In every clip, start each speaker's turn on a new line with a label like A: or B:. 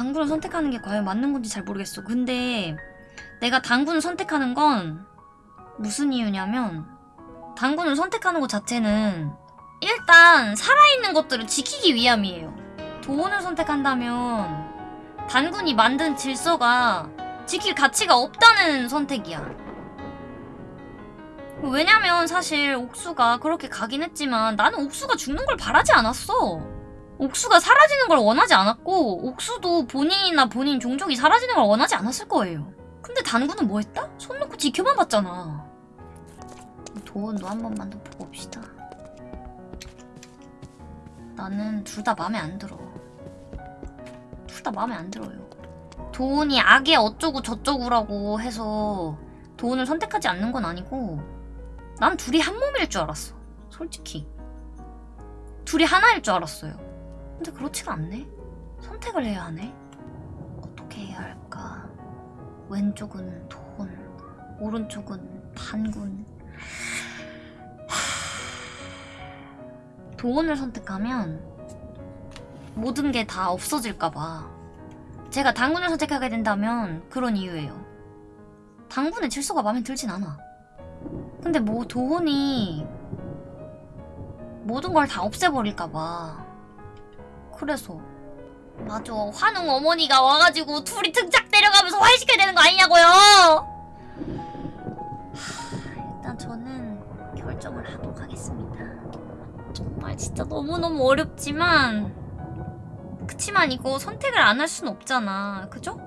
A: 당군을 선택하는 게 과연 맞는 건지 잘 모르겠어. 근데 내가 당군을 선택하는 건 무슨 이유냐면 당군을 선택하는 것 자체는 일단 살아있는 것들을 지키기 위함이에요. 도원을 선택한다면 단군이 만든 질서가 지킬 가치가 없다는 선택이야. 왜냐면 사실 옥수가 그렇게 가긴 했지만 나는 옥수가 죽는 걸 바라지 않았어. 옥수가 사라지는 걸 원하지 않았고 옥수도 본인이나 본인 종족이 사라지는 걸 원하지 않았을 거예요. 근데 단군은 뭐 했다? 손 놓고 지켜만 봤잖아. 도원도 한 번만 더 보고 봅시다. 나는 둘 다 마음에 안 들어. 둘 다 마음에 안 들어요. 도훈이 악의 어쩌고 저쩌고라고 해서 도훈을 선택하지 않는 건 아니고 난 둘이 한 몸일 줄 알았어. 솔직히. 둘이 하나일 줄 알았어요. 근데 그렇지가 않네. 선택을 해야 하네. 어떻게 해야 할까? 왼쪽은 도훈, 오른쪽은. 하... 도훈을 선택하면 모든 게 다 없어질까봐. 제가 당군을 선택하게 된다면 그런 이유예요. 당군의 질서가 마음에 들진 않아. 근데 뭐 도훈이 모든 걸 다 없애버릴까봐. 그래서. 맞아. 환웅 어머니가 와가지고 둘이 등짝 때려가면서 화해시켜야 되는 거 아니냐고요! 하, 일단 저는 결정을 하도록 하겠습니다. 정말 진짜 너무너무 어렵지만 그치만 이거 선택을 안할순 없잖아. 그죠?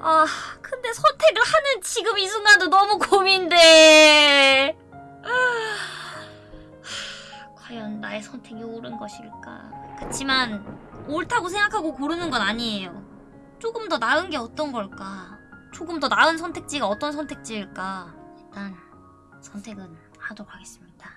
A: 아, 근데 선택을 하는 지금 이 순간도 너무 고민돼. 아, 과연 나의 선택이 옳은 것일까? 그치만 옳다고 생각하고 고르는 건 아니에요. 조금 더 나은 게 어떤 걸까? 조금 더 나은 선택지가 어떤 선택지일까? 일단 선택은 하도록 하겠습니다.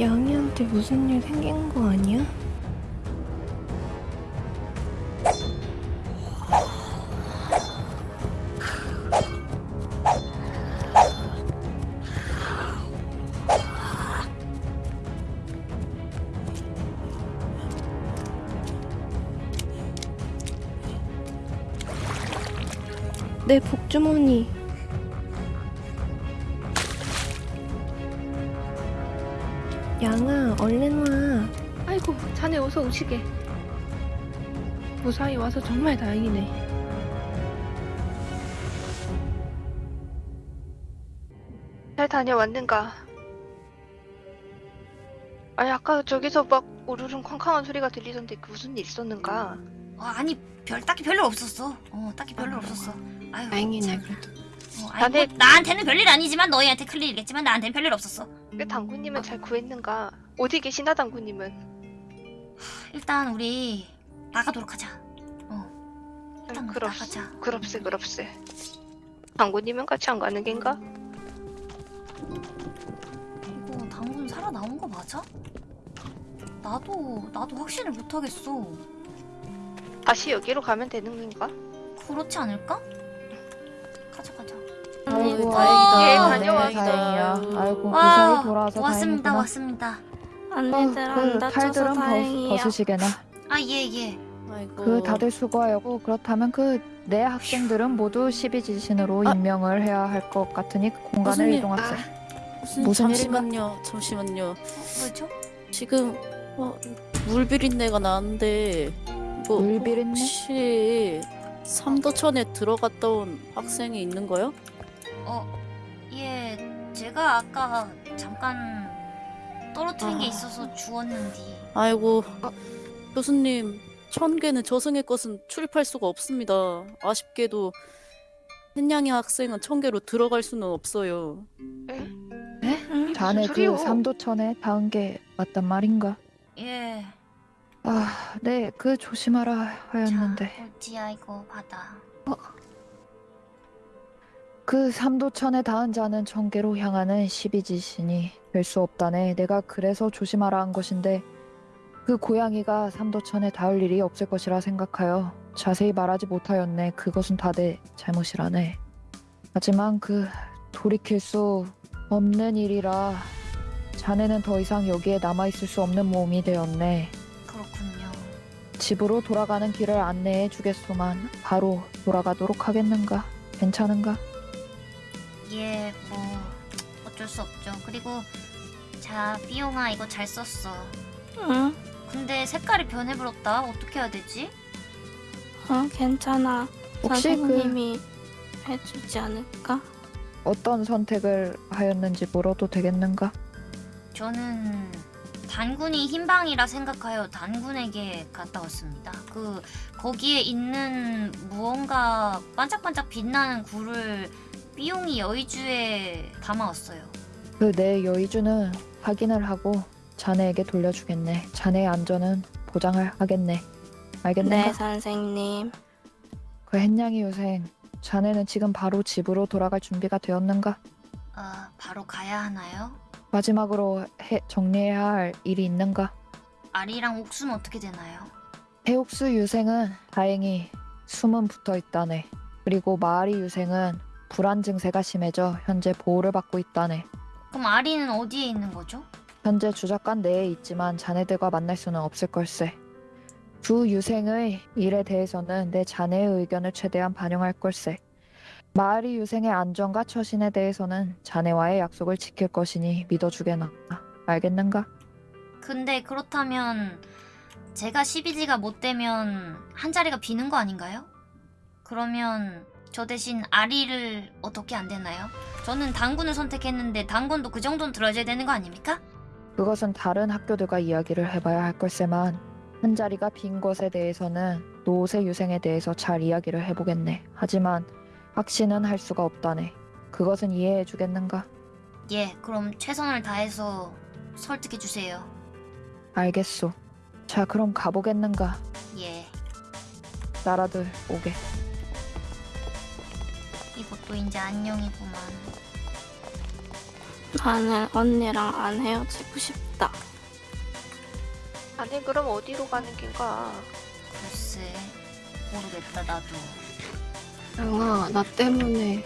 B: 양이한테 무슨 일 생긴 거 아니야? 내 복주머니 양아 얼른 와 아이고 자네 어서 오시게 무사히 와서 정말 다행이네
C: 잘 다녀왔는가? 아니 아까 저기서 막 우르릉 쾅쾅한 소리가 들리던데 그 무슨 일 있었는가?
A: 어, 아니 별 딱히 별일 없었어. 어 딱히 별일
C: 아,
A: 없었어. 아유,
B: 다행이네
A: 참.
B: 그래도
A: 어, 아니, 뭐, 나한테는 별일 아니지만 너희한테 큰일이겠지만 나한테는 별일 없었어.
C: 그 당구님은 잘 구했는가? 어디 계시나 당구님은?
A: 일단 우리 나가도록 하자. 어. 일단 우리
C: 그럽
A: 나가자.
C: 그럽세 그럽세. 당구님은 같이 안 가는 겐가?
A: 이거 당분 살아 나온 거 맞아? 나도 나도 확신을 못 하겠어.
C: 다시 여기로 가면 되는 건가?
A: 그렇지 않을까? 가자 가자.
D: 아이고
A: 어,
D: 다행이다.
C: 예,
D: 네,
C: 다녀왔어요.
D: 다행이야. 아이고
A: 와,
D: 무사히 돌아와서
A: 왔습니다
D: 다행이구나.
A: 왔습니다.
D: 어,
E: 언니들
D: 안그
E: 다쳐서
D: 팔들은 벗,
E: 다행이야.
D: 벗 으시게나.
A: 아 예 예.
D: 아이고.
E: 그 다들 수고하고 그렇다면 그 내 학생들은 모두 12지신으로
D: 아.
E: 임명을 해야 할 것 같으니 그 공간을
D: 일-
E: 이동하세요.
D: 무슨,
E: 무슨
D: 잠시만요. 잠시만요.
A: 뭐죠?
D: 지금 어, 물 비린내가 나는데 이거
E: 물 비린내?
D: 혹시 삼도천에 들어갔다 온 학생이 있는 거요?
A: 어, 예, 제가 아까 잠깐 떨어뜨린 게
D: 아.
A: 있어서 주웠는데.
D: 아이고
E: 어.
D: 교수님 천 개는 저승의 것은 출입할 수가 없습니다. 아쉽게도 햇냥이 학생은 천 개로 들어갈 수는 없어요.
C: 에?
E: 네?
C: 무슨
E: 자네? 그 삼도천에 닿은 게 맞단 말인가?
A: 예,
E: 아, 네, 그 조심하라 하였는데
A: 자, 옳지야 이거 받아.
E: 그 삼도천에 닿은 자는 천계로 향하는 12지신이 될 수 없다네. 내가 그래서 조심하라 한 것인데 그 고양이가 삼도천에 닿을 일이 없을 것이라 생각하여 자세히 말하지 못하였네. 그것은 다 내 잘못이라네. 하지만 그 돌이킬 수 없는 일이라 자네는 더 이상 여기에 남아있을 수 없는 몸이 되었네.
A: 그렇군요.
E: 집으로 돌아가는 길을 안내해 주겠소만 바로 돌아가도록 하겠는가? 괜찮은가?
A: 예, 뭐 어쩔 수 없죠. 그리고 자, 삐용아 이거 잘 썼어.
F: 응,
A: 근데 색깔이 변해버렸다. 어떻게 해야 되지?
F: 어, 괜찮아.
E: 혹시 그
F: 선생님이 해주지 않을까?
E: 어떤 선택을 하였는지 물어도 되겠는가?
A: 저는 단군이 흰방이라 생각하여 단군에게 갔다 왔습니다. 그 거기에 있는 무언가 반짝반짝 빛나는 굴을 삐용이 여의주에 담아왔어요.
E: 그 내 여의주는 확인을 하고 자네에게 돌려주겠네. 자네의 안전은 보장을 하겠네. 알겠는가?
F: 네, 선생님.
E: 그 햇냥이 유생, 자네는 지금 바로 집으로 돌아갈 준비가 되었는가?
A: 아, 바로 가야 하나요?
E: 마지막으로 해, 정리해야 할 일이 있는가?
A: 아리랑 옥수는 어떻게 되나요?
E: 해옥수 유생은 다행히 숨은 붙어 있다네. 그리고 마아리 유생은 불안 증세가 심해져 현재 보호를 받고 있다네.
A: 그럼 아리는 어디에 있는 거죠?
E: 현재 주작관 내에 있지만 자네들과 만날 수는 없을 걸세. 두 유생의 일에 대해서는 내 자네의 의견을 최대한 반영할 걸세. 마을이 유생의 안전과 처신에 대해서는 자네와의 약속을 지킬 것이니 믿어주게나. 알겠는가?
A: 근데 그렇다면 제가 12지가 못 되면 한 자리가 비는 거 아닌가요? 그러면 저 대신 아리를 어떻게 안 되나요? 저는 당군을 선택했는데 당군도 그 정도는 들어줘야 되는 거 아닙니까?
E: 그것은 다른 학교들과 이야기를 해봐야 할 걸세만 한 자리가 빈 것에 대해서는 노세 유생에 대해서 잘 이야기를 해보겠네. 하지만 확신은 할 수가 없다네. 그것은 이해해 주겠는가?
A: 예, 그럼 최선을 다해서 설득해 주세요.
E: 알겠소. 자, 그럼 가보겠는가?
A: 예,
E: 나라들 오게.
A: 이것도 이제 안녕이구만.
F: 나는 언니랑 안 헤어지고 싶다.
C: 아니 그럼 어디로 가는 긴가?
A: 글쎄, 모르겠다 나도.
B: 양아, 나 때문에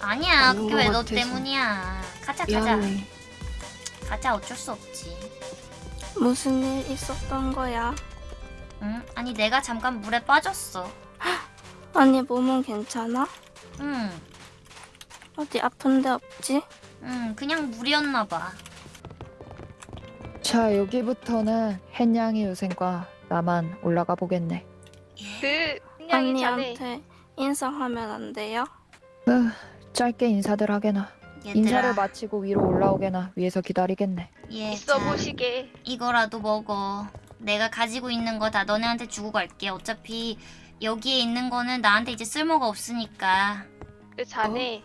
A: 아니야, 그게 것왜 너. 때문이야. 가자, 가자.
B: 미안해.
A: 가자, 어쩔 수 없지.
F: 무슨 일 있었던 거야?
A: 응? 아니 내가 잠깐 물에 빠졌어.
F: 언니 몸은 괜찮아?
A: 응,
F: 어디 아픈 데 없지?
A: 응, 그냥 물이었나 봐.
E: 자, 여기부터는 햇냥이 유생과 나만 올라가 보겠네.
C: 그
F: 언니한테 인사하면 안 돼요?
E: 으, 짧게 인사들 하게나.
A: 얘들아,
E: 인사를 마치고 위로 올라오게나 위에서 기다리겠네.
A: 예,
C: 있어
A: 자,
C: 보시게.
A: 이거라도 먹어. 내가 가지고 있는 거 다 너네한테 주고 갈게. 어차피 여기에 있는 거는 나한테 이제 쓸모가 없으니까.
C: 그 자네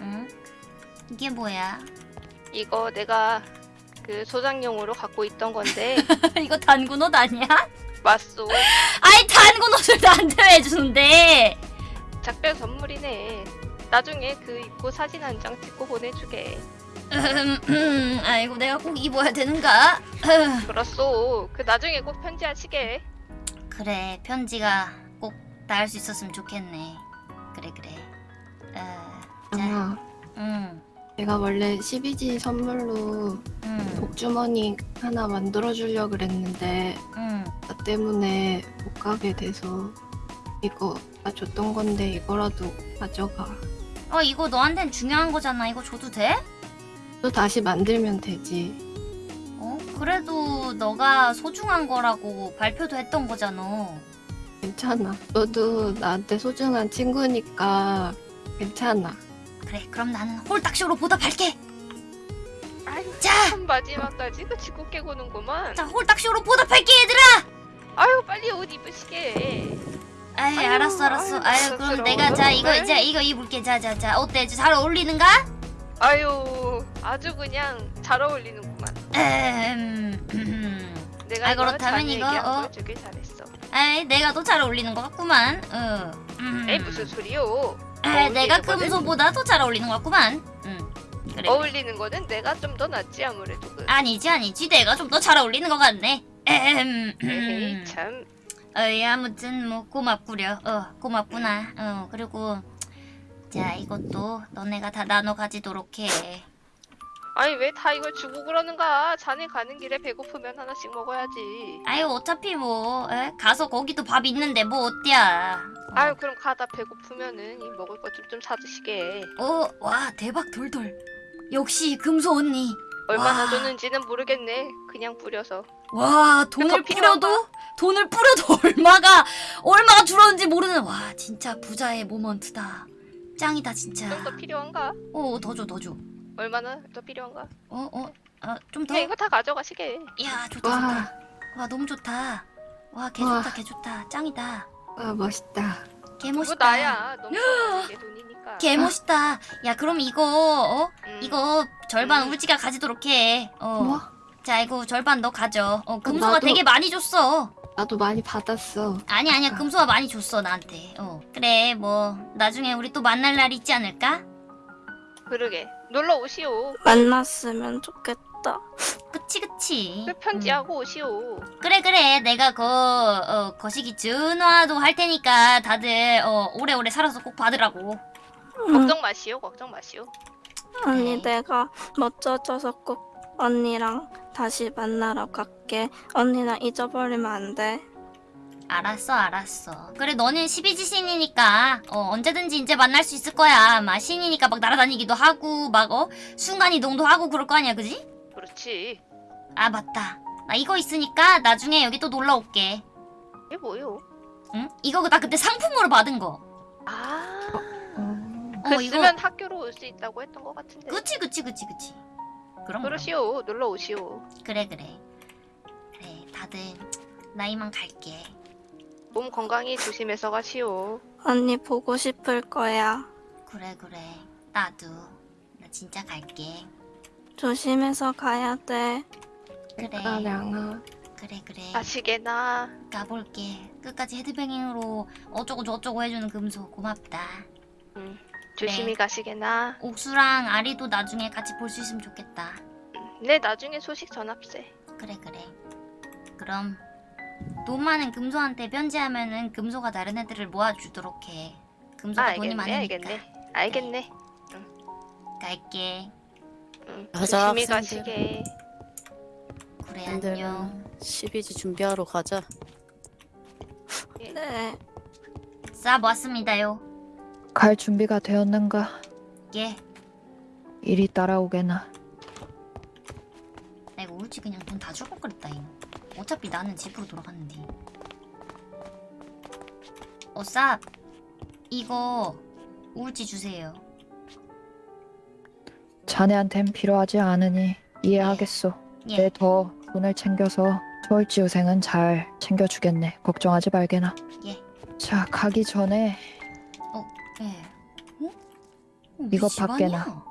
A: 응? 이게 뭐야?
C: 이거 내가 그 소장용으로 갖고 있던 건데
A: 이거 단군 옷 아니야?
C: 맞소.
A: 아이 단군 옷을 나한테 왜 주는데?
C: 작별 선물이네. 나중에 그 입고 사진 한 장 찍고 보내주게.
A: 음, 음, 아이고 내가 꼭 입어야 되는가?
C: 그렇소. 그 나중에 꼭 편지하시게.
A: 그래 편지가 꼭 닿을 수 있었으면 좋겠네. 그래 그래. 어, 자, 응,
B: 내가 원래 12지 선물로
A: 응,
B: 복주머니 하나 만들어주려고 그랬는데
A: 응.
B: 나 때문에 가게 돼서 이거 나 줬던 건데 이거라도 가져가.
A: 어 이거 너한텐 중요한 거잖아. 이거 줘도 돼?
B: 또 다시 만들면 되지.
A: 어 그래도 너가 소중한 거라고 발표도 했던 거잖아.
B: 괜찮아. 너도 나한테 소중한 친구니까 괜찮아.
A: 그래 그럼 나는 홀딱쇼로 보답할게.
C: 아유
A: 자,
C: 참 마지막까지 그 지구 깨고는구만.
A: 자 홀딱쇼로 보답할게 얘들아.
C: 아유 빨리 옷 입으시게.
A: 아이
C: 아유,
A: 알았어 알았어.
C: 아유,
A: 아유 그럼 내가 자 이거. 이제 이거 입을게. 자 자 자 어때? 잘 어울리는가?
C: 아유 아주 그냥 잘 어울리는구만.
A: 음, 음.
C: 내가
A: 아, 그렇다면 이거,
C: 한
A: 어?
C: 주길 잘했어.
A: 아이 내가 더 잘 어울리는 것 같구만. 어. 음.
C: 에이 무슨 소리요?
A: 아, 내가 금소보다 더 잘 어울리는 것 같구만. 응. 그래.
C: 어울리는 거는 내가 좀 더 낫지 아무래도 그.
A: 아니지 아니지 내가 좀 더 잘 어울리는 것 같네.
C: 에이 참.
A: 어이 아무튼 뭐 고맙구려. 어 고맙구나. 어 그리고 자 이것도 너네가 다 나눠 가지도록 해.
C: 아니 왜 다 이걸 주고 그러는가? 자네 가는 길에 배고프면 하나씩 먹어야지.
A: 아유 어차피 뭐 에? 가서 거기도 밥 있는데 뭐 어때야.
C: 아유 그럼 가다 배고프면은 이 먹을 것 좀좀 사드시게.
A: 어 와 대박 돌돌. 역시 금소 언니.
C: 얼마나
A: 와.
C: 줬는지는 모르겠네. 그냥 뿌려서. 와더
A: 돈을? 뿌려도 돈을 뿌려도 얼마가 얼마가 줄었는지 모르는 와 진짜 부자의 모먼트다 짱이다 진짜
C: 좀 더 필요한가?
A: 어더 줘 더 줘
C: 얼마나 더 필요한가?
A: 어 어 아 좀 더 야
C: 이거 다 가져가시게.
A: 좋다
B: 와,
A: 좋다 와 너무 좋다 와 개
B: 와.
A: 좋다 개 좋다 짱이다
B: 와 멋있다.
A: 개 멋있다
C: 나야. 너무 돈이니까.
A: 개 멋있다 야 그럼 이거 어
C: 음.
A: 이거 절반
C: 음.
A: 울지가 가지도록 해 어
B: 뭐?
A: 자 이거 절반 너 가져 어 금소가
B: 나도-
A: 되게 많이 줬어
B: 나도 많이 받았어.
A: 아니 아니야. 금소가 많이 줬어 나한테 어 그래 뭐 나중에 우리 또 만날 날 있지 않을까?
C: 그러게. 놀러 오시오.
F: 만났으면 좋겠다.
A: 그치 그치
C: 그 편지하고 오시오.
A: 음. 그래 그래 내가 그 어, 거시기 전화도 할 테니까 다들 어, 오래오래 살아서 꼭 받으라고
F: 응.
C: 걱정 마시오. 걱정 마시오.
F: 언니
A: 그래.
F: 내가 멋져져서 꼭 언니랑 다시 만나러 갈게. 언니나 잊어버리면 안 돼.
A: 알았어 알았어 그래 너는 12지 신이니까 어, 언제든지 이제 만날 수 있을 거야 막 신이니까 막 날아다니기도 하고 막 어, 순간이동도 하고 그럴 거 아니야 그지?
C: 그렇지.
A: 아 맞다 나 이거 있으니까 나중에 여기 또 놀러 올게
C: 이게 뭐요?
A: 응? 이거 나 그때 상품으로 받은 거
C: 아.
B: 어,
A: 어,
C: 그
A: 이거-
C: 쓰면 학교로 올 수 있다고 했던 것 같은데.
A: 그치 그치 그치 그치 그럼 그럼
C: 그러시오. 놀러 오시오.
A: 그래 그래 그래 다들 나 이만 갈게
C: 몸 건강히 조심해서 가 시오.
F: 언니 보고 싶을 거야.
A: 그래 그래 나도 나 진짜 갈게
F: 조심해서 가야 돼.
A: 그래
B: 아, 량아.
A: 그래 그래
C: 가시게나.
A: 가볼게 끝까지 헤드뱅잉으로 어쩌고 저쩌고 해주는 금소 고맙다
C: 음, 조심히
A: 네.
C: 가시게나.
A: 옥수랑 아리도 나중에 같이 볼 수 있으면 좋겠다
C: 음, 네, 나중에 소식 전합세.
A: 그래 그래 그럼 돈 많은 금소한테 편지하면은 금소가 다른 애들을 모아주도록 해 금소가
C: 아,
A: 돈이 많으니까
C: 알겠네. 알겠네.
A: 갈게
C: 음,
D: 가자,
C: 조심히. 가시게.
A: 그래
D: 안녕.
A: 안녕
D: 12지 준비하러 가자.
F: 네.
A: 싸 모았습니다요
E: 갈 준비가 되었는가?
A: 예
E: 이리 따라오게나.
A: 나 이거 울지 그냥 돈다줄걸 그랬다 잉 어차피 나는 집으로 돌아갔는데 어쌉 이거 울지 주세요
E: 자네한텐 필요하지 않으니 이해하겠소.
A: 예
E: 내 더 돈을 챙겨서 서울지 우생은 잘 챙겨주겠네. 걱정하지 말게나.
A: 예.
E: 자, 가기 전에
A: 예. 어? 어, 우리
E: 이거
A: 집안이야.
E: 밖에나.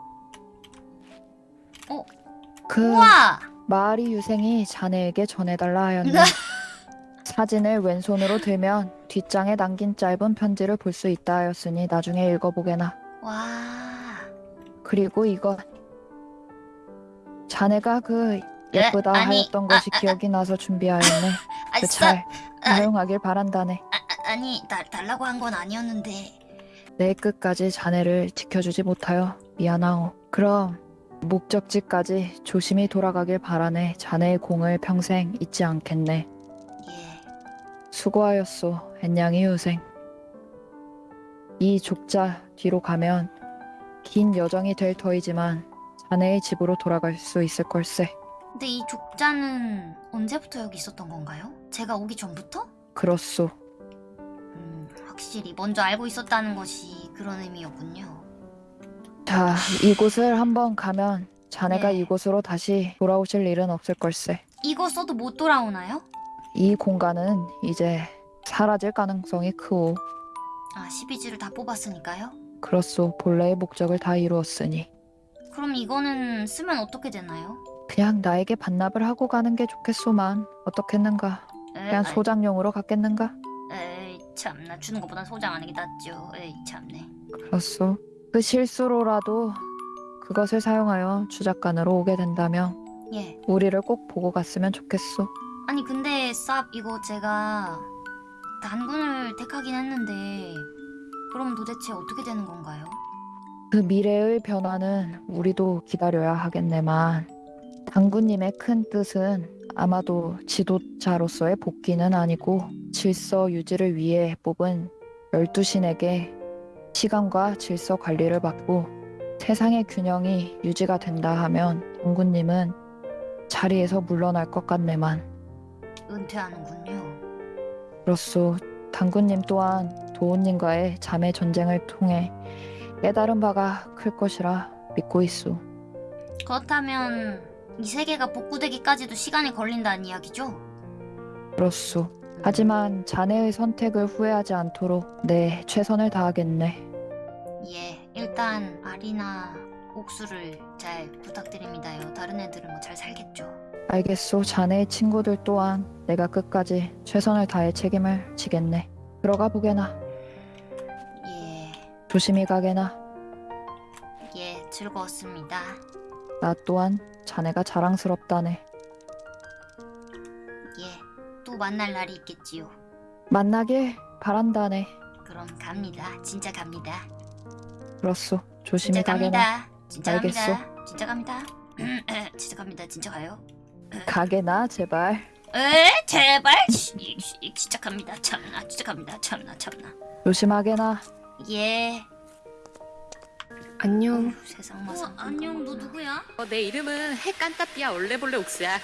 E: 그
A: 우와
E: 마을이 유생이 자네에게 전해달라 하였네. 사진을 왼손으로 들면 뒷장에 남긴 짧은 편지를 볼 수 있다 하였으니 나중에 읽어보게나.
A: 와
E: 그리고 이거 자네가 그 예쁘다
A: 에? 아니,
E: 하였던
A: 아,
E: 것이
A: 아,
E: 기억이 나서 준비하였네.
A: 아,
E: 그쌉잘
A: 아.
E: 사용하길 바란다네.
A: 아, 아, 달, 달라고 한 건 아니었는데
E: 내 끝까지 자네를 지켜주지 못하여 미안하오. 그럼 목적지까지 조심히 돌아가길 바라네. 자네의 공을 평생 잊지 않겠네.
A: 예
E: 수고하였소, 햇냥이 유생. 이 족자 뒤로 가면 긴 여정이 될 터이지만 자네의 집으로 돌아갈 수 있을 걸세.
A: 근데 이 족자는 언제부터 여기 있었던 건가요? 제가 오기 전부터?
E: 그렇소.
A: 음, 확실히 먼저 알고 있었다는 것이 그런 의미였군요.
E: 자, 이곳을 한번 가면 자네가
A: 네.
E: 이곳으로 다시 돌아오실 일은 없을 걸세.
A: 이거 써도 못 돌아오나요?
E: 이 공간은 이제 사라질 가능성이 크오.
A: 아, 12지를 다 뽑았으니까요?
E: 그렇소. 본래의 목적을 다 이루었으니
A: 그럼 이거는 쓰면 어떻게 되나요?
E: 그냥 나에게 반납을 하고 가는 게 좋겠소만. 어떻겠는가?
A: 에,
E: 그냥
A: 아이,
E: 소장용으로 갖겠는가?
A: 에이, 참나 주는 것보단 소장하는 게 낫죠. 에이, 참네.
E: 그렇소. 그 실수로라도 그것을 사용하여 주작관으로 오게 된다면
A: 예.
E: 우리를 꼭 보고 갔으면 좋겠소.
A: 아니 근데 쌉 이거 제가 단군을 택하긴 했는데 그럼 도대체 어떻게 되는 건가요?
E: 그 미래의 변화는 우리도 기다려야 하겠네만 당구님의 큰 뜻은 아마도 지도자로서의 복귀는 아니고 질서 유지를 위해 뽑은 열두 신에게 시간과 질서 관리를 받고 세상의 균형이 유지가 된다 하면 당구님은 자리에서 물러날 것 같네만
A: 은퇴하는군요.
E: 그렇소 당구님 또한 도훈님과의 자매 전쟁을 통해 깨달은 바가 클 것이라 믿고 있소.
A: 그렇다면 이 세계가 복구되기까지도 시간이 걸린다는 이야기죠?
E: 그렇소. 하지만 자네의 선택을 후회하지 않도록 내 최선을 다하겠네.
A: 예, 일단 아리나 옥수를 잘 부탁드립니다요. 다른 애들은 뭐 잘 살겠죠.
E: 알겠소. 자네의 친구들 또한 내가 끝까지 최선을 다해 책임을 지겠네. 들어가 보게나.
A: 예,
E: 조심히 가게나.
A: 예, 즐거웠습니다.
E: 나 또한 자네가 자랑스럽다네.
A: 예, 또 만날 날이 있겠지요.
E: 만나길 바란다네.
A: 그럼 갑니다. 진짜 갑니다.
E: 그렇소. 조심히
A: 진짜
E: 가게나.
A: 갑니다. 진짜
E: 알겠소.
A: 갑니다. 진짜 갑니다. 진짜 갑니다. 진짜 가요.
E: 가게나 제발.
A: 에 제발 진짜 갑니다. 참나 진짜 갑니다. 참나 참나.
E: 조심하게나.
A: 예.
B: 안녕.
A: 어휴, 세상 마상. 안녕 너 누구야?
G: 어, 내 이름은 해깐따삐아 얼레벌레 옥수야.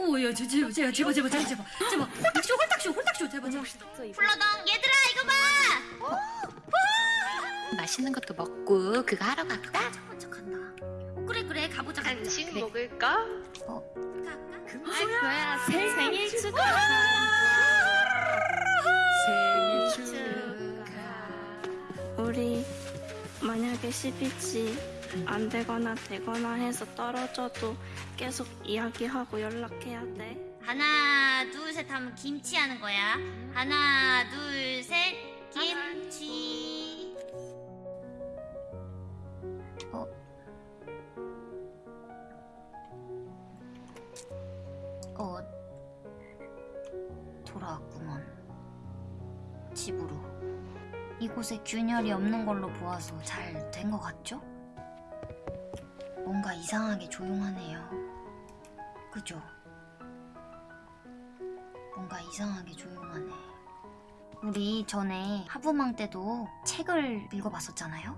A: 오야 제발 제발 제발 제발 제발 제발 제발 홀딱쇼 홀딱쇼 홀딱쇼 제발 제발. 플러덩 얘들아 이거 봐.
G: 맛있는 것도 먹고 그거 하러 갈까?
A: 어, 그래 그래 가보자.
C: 간식
A: 가보자.
C: 먹을까?
G: 뭐야 생일 축하. 생일 축하.
F: 우리 만약에 12지 안 되거나 되거나 해서 떨어져도 계속 이야기하고 연락해야 돼.
A: 하나 둘 셋 하면 김치 하는 거야. 하나 둘 셋 김치. 어. 어. 돌아왔구먼. 집으로. 이곳에 균열이 없는 걸로 보아서 잘 된 것 같죠? 뭔가 이상하게 조용하네요. 그죠? 뭔가 이상하게 조용하네. 우리 전에 하부망 때도 책을 읽어봤었잖아요?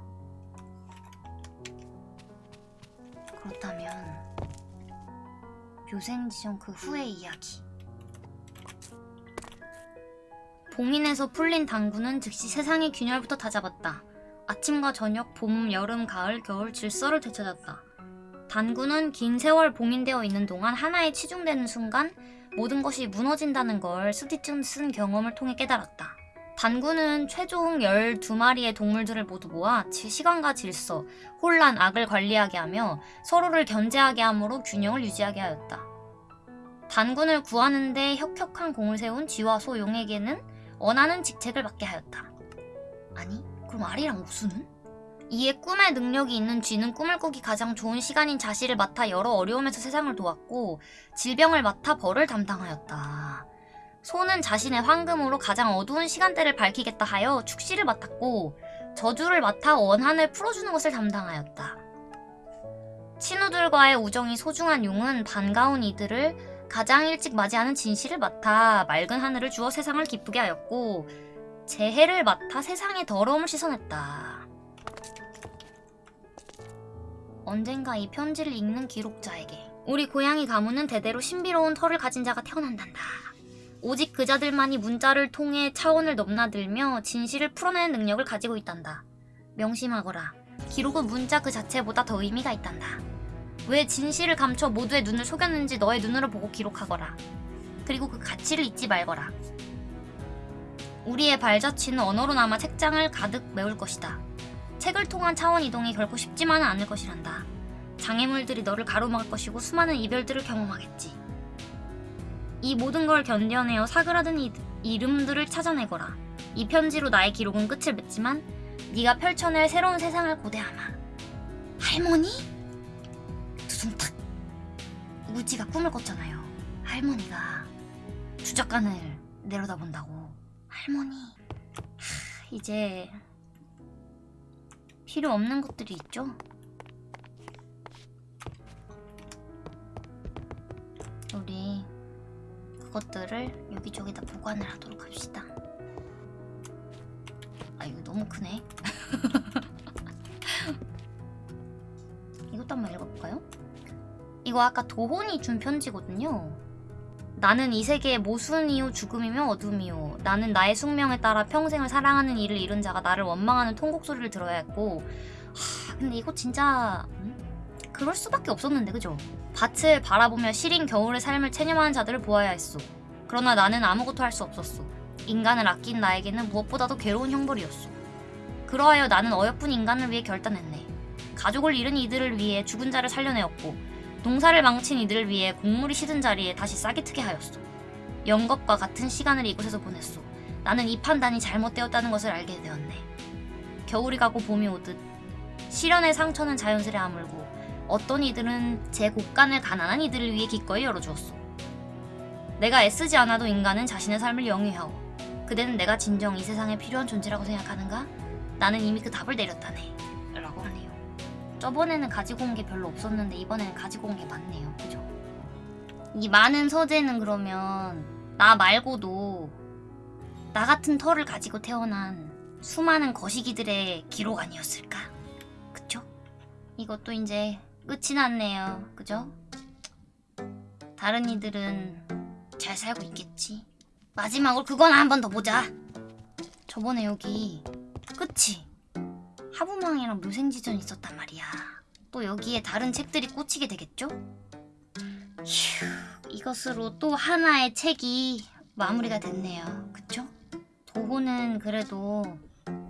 A: 그렇다면 묘생지정 그 후의 이야기. 봉인에서 풀린 당구는 즉시 세상의 균열부터 다잡았다. 아침과 저녁, 봄, 여름, 가을, 겨울 질서를 되찾았다. 단구는 긴 세월 봉인되어 있는 동안 하나에 치중되는 순간 모든 것이 무너진다는 걸 스티튼 쓴 경험을 통해 깨달았다. 단구는 최종 12마리의 동물들을 모두 모아 지- 시간과 질서, 혼란, 악을 관리하게 하며 서로를 견제하게 함으로 균형을 유지하게 하였다. 단군을 구하는데 혁혁한 공을 세운 쥐와 소 용에게는 원하는 직책을 맡게 하였다. 아니, 그럼 아리랑 옥수는? 이에 꿈의 능력이 있는 쥐는 꿈을 꾸기 가장 좋은 시간인 자시를 맡아 여러 어려움에서 세상을 도왔고 질병을 맡아 벌을 담당하였다. 소는 자신의 황금으로 가장 어두운 시간대를 밝히겠다 하여 축시를 맡았고 저주를 맡아 원한을 풀어주는 것을 담당하였다. 친우들과의 우정이 소중한 용은 반가운 이들을 가장 일찍 맞이하는 진실을 맡아 맑은 하늘을 주어 세상을 기쁘게 하였고 재해를 맡아 세상의 더러움을 씻어냈다. 언젠가 이 편지를 읽는 기록자에게 우리 고양이 가문은 대대로 신비로운 털을 가진 자가 태어난단다. 오직 그자들만이 문자를 통해 차원을 넘나들며 진실을 풀어내는 능력을 가지고 있단다. 명심하거라. 기록은 문자 그 자체보다 더 의미가 있단다. 왜 진실을 감춰 모두의 눈을 속였는지 너의 눈으로 보고 기록하거라. 그리고 그 가치를 잊지 말거라. 우리의 발자취는 언어로나마 책장을 가득 메울 것이다. 책을 통한 차원 이동이 결코 쉽지만은 않을 것이란다. 장애물들이 너를 가로막을 것이고 수많은 이별들을 경험하겠지. 이 모든 걸 견뎌내어 사그라든 이, 이름들을 찾아내거라. 이 편지로 나의 기록은 끝을 맺지만 네가 펼쳐낼 새로운 세상을 고대하마. 할머니? 두둥탁. 우지가 꿈을 꿨잖아요. 할머니가 주적간을 내려다본다고. 할머니. 하, 이제 필요 없는 것들이 있죠? 우리 그것들을 여기저기다 보관을 하도록 합시다. 아 이거 너무 크네. 이것도 한번 읽어볼까요? 이거 아까 도혼이 준 편지거든요. 나는 이 세계의 모순이요 죽음이며 어둠이요. 나는 나의 숙명에 따라 평생을 사랑하는 이를 잃은 자가 나를 원망하는 통곡 소리를 들어야 했고. 하, 근데 이거 진짜 음? 그럴 수밖에 없었는데 그죠? 밭을 바라보며 시린 겨울의 삶을 체념하는 자들을 보아야 했소. 그러나 나는 아무것도 할 수 없었소. 인간을 아낀 나에게는 무엇보다도 괴로운 형벌이었소. 그러하여 나는 어여쁜 인간을 위해 결단했네. 가족을 잃은 이들을 위해 죽은 자를 살려내었고 농사를 망친 이들을 위해 곡물이 시든 자리에 다시 싹이 트게 하였소. 영겁과 같은 시간을 이곳에서 보냈소. 나는 이 판단이 잘못되었다는 것을 알게 되었네. 겨울이 가고 봄이 오듯 시련의 상처는 자연스레 아물고 어떤 이들은 제 곳간을 가난한 이들을 위해 기꺼이 열어주었소. 내가 애쓰지 않아도 인간은 자신의 삶을 영위하오. 그대는 내가 진정 이 세상에 필요한 존재라고 생각하는가? 나는 이미 그 답을 내렸다네. 저번에는 가지고 온 게 별로 없었는데 이번에는 가지고 온 게 많네요. 그죠? 이 많은 서재는 그러면 나 말고도 나 같은 털을 가지고 태어난 수많은 거시기들의 기록 아니었을까? 그쵸? 이것도 이제 끝이 났네요. 그죠? 다른 이들은 잘 살고 있겠지. 마지막으로 그거나 한 번 더 보자. 저번에 여기 끝이 하부망이랑 묘생지전 있었단 말이야. 또 여기에 다른 책들이 꽂히게 되겠죠? 휴, 이것으로 또 하나의 책이 마무리가 됐네요. 그쵸? 도호는 그래도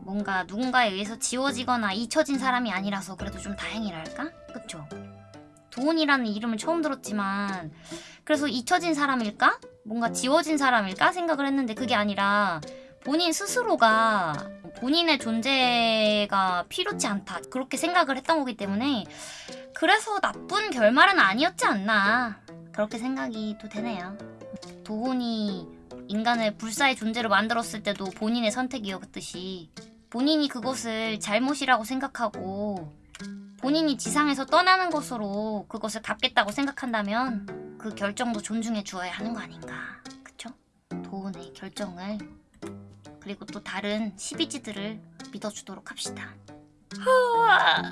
A: 뭔가 누군가에 의해서 지워지거나 잊혀진 사람이 아니라서 그래도 좀 다행이랄까? 그쵸? 도훈이라는 이름을 처음 들었지만 그래서 잊혀진 사람일까? 뭔가 지워진 사람일까? 생각을 했는데 그게 아니라 본인 스스로가 본인의 존재가 필요치 않다. 그렇게 생각을 했던 거기 때문에 그래서 나쁜 결말은 아니었지 않나. 그렇게 생각이 또 되네요. 도훈이 인간을 불사의 존재로 만들었을 때도 본인의 선택이었듯이 본인이 그것을 잘못이라고 생각하고 본인이 지상에서 떠나는 것으로 그것을 갚겠다고 생각한다면 그 결정도 존중해 주어야 하는 거 아닌가. 그쵸? 도훈의 결정을 그리고 또 다른 시비지들을 믿어주도록 합시다.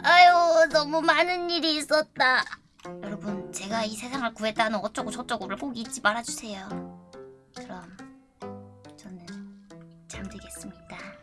A: 아유 너무 많은 일이 있었다. 여러분 제가 이 세상을 구했다는 어쩌고 저쩌고를 꼭 잊지 말아주세요. 그럼 저는 잠들겠습니다